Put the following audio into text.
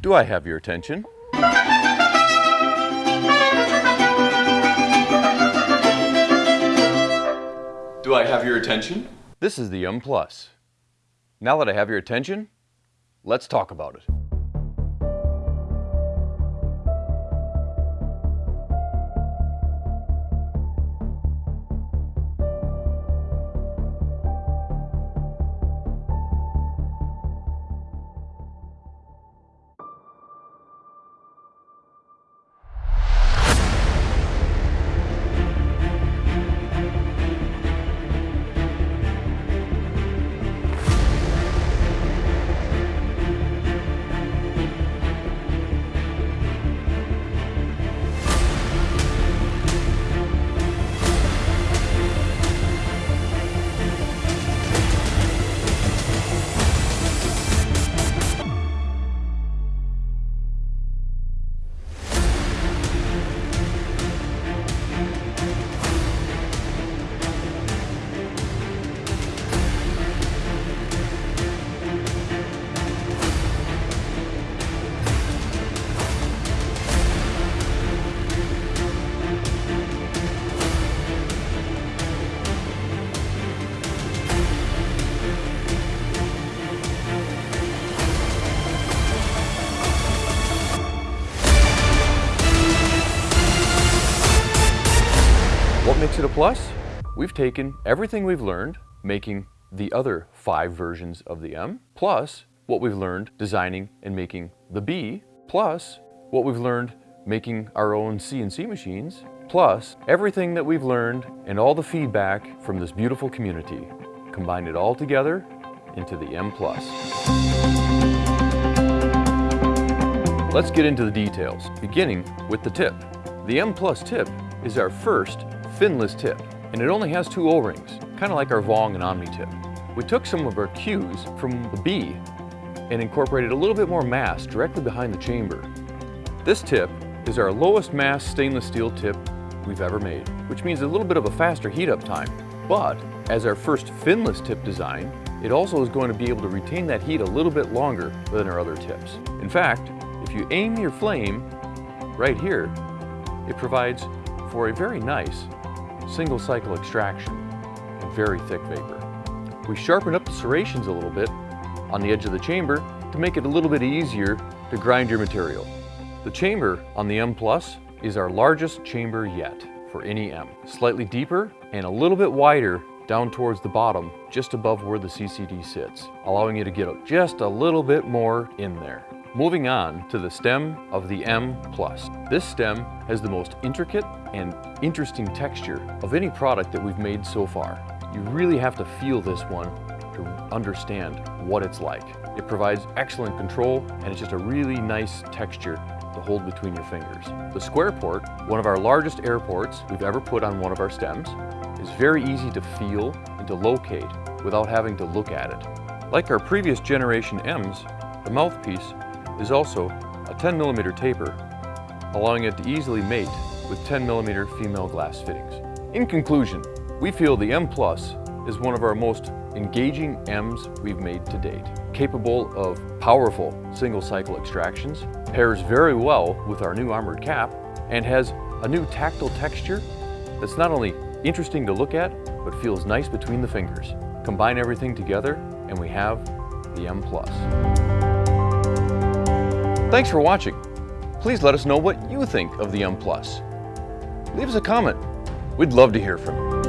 Do I have your attention? Do I have your attention? This is the M Plus. Now that I have your attention, let's talk about it. Makes it a plus? We've taken everything we've learned making the other five versions of the M, plus what we've learned designing and making the B, plus what we've learned making our own CNC machines, plus everything that we've learned and all the feedback from this beautiful community. Combine it all together into the M+. Plus. Let's get into the details, beginning with the tip. The M Plus tip is our first finless tip, and it only has two O-rings, kind of like our Vong and Omni tip. We took some of our cues from the B and incorporated a little bit more mass directly behind the chamber. This tip is our lowest mass stainless steel tip we've ever made, which means a little bit of a faster heat up time. But as our first finless tip design, it also is going to be able to retain that heat a little bit longer than our other tips. In fact, if you aim your flame right here, it provides for a very nice single cycle extraction and very thick vapor. We sharpen up the serrations a little bit on the edge of the chamber to make it a little bit easier to grind your material. The chamber on the M Plus is our largest chamber yet for any M. Slightly deeper and a little bit wider down towards the bottom, just above where the CCD sits, allowing you to get just a little bit more in there. Moving on to the stem of the M+. This stem has the most intricate and interesting texture of any product that we've made so far. You really have to feel this one to understand what it's like. It provides excellent control and it's just a really nice texture to hold between your fingers. The square port, one of our largest air ports we've ever put on one of our stems, is very easy to feel and to locate without having to look at it. Like our previous generation M's, the mouthpiece is also a 10 millimeter taper, allowing it to easily mate with 10 millimeter female glass fittings. In conclusion, we feel the M Plus is one of our most engaging M's we've made to date. Capable of powerful single cycle extractions, pairs very well with our new armored cap, and has a new tactile texture that's not only interesting to look at, but feels nice between the fingers. Combine everything together and we have the M Plus. Thanks for watching. Please let us know what you think of the M Plus. Leave us a comment. We'd love to hear from you.